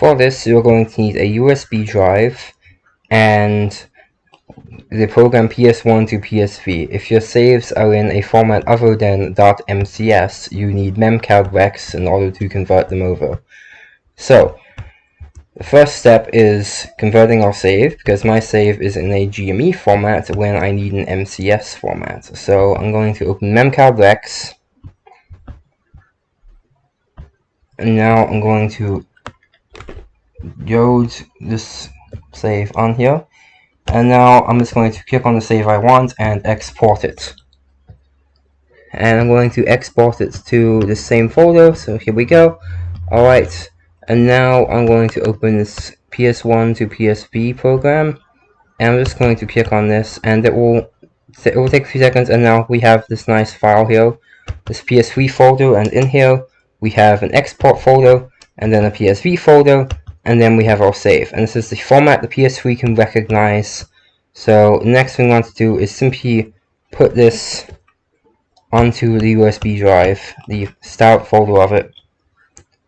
For this, you're going to need a USB drive and the program PS1 to PSV. If your saves are in a format other than .mcs, you need MemcardRex in order to convert them over. So, the first step is converting our save, because my save is in a GME format when I need an MCS format. So I'm going to open MemcardRex and now I'm going to load this save on here. And now I'm just going to click on the save I want and export it. And I'm going to export it to the same folder, so here we go. Alright, and now I'm going to open this PS1 to PSV program. And I'm just going to click on this, and it will it will take a few seconds, and now we have this nice file here, this PSV folder, and in here we have an export folder, and then a PSV folder, and then we have our save. And this is the format the PS3 can recognize. So next thing we want to do is simply put this onto the USB drive, the start folder of it.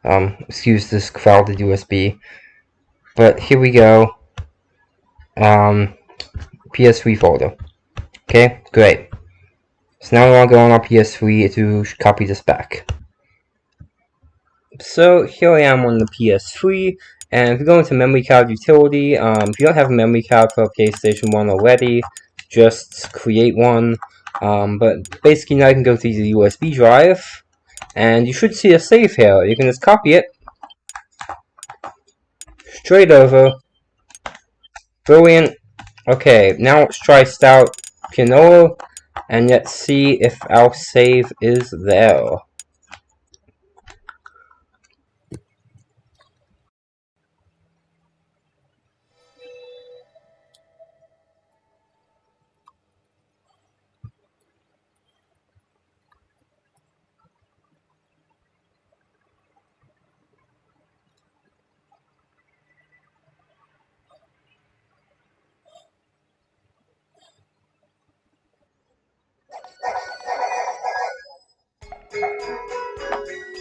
Um, excuse this crowded USB. But here we go. Um, PS3 folder. Okay, great. So now we want to go on our PS3 to copy this back. So here I am on the PS3, and if you go into memory card utility, um, if you don't have a memory card for PlayStation 1 already, just create one. Um, but basically now you can go to the USB drive, and you should see a save here. You can just copy it, straight over, brilliant. Okay, now let's try Stout Pianola, and let's see if our save is there.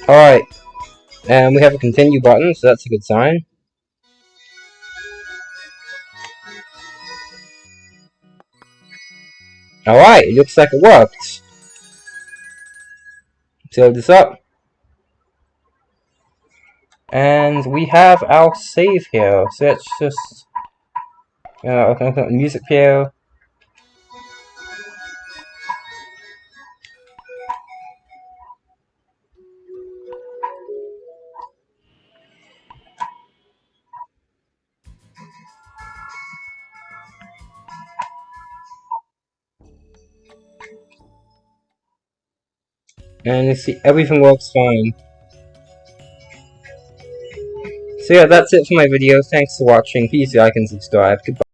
Alright, and we have a continue button, so that's a good sign. Alright, it looks like it worked. Fill this up. And we have our save here, so let's just... Uh, okay, music player. And you see everything works fine. So yeah, that's it for my video. Thanks for watching. Please like and subscribe. Goodbye.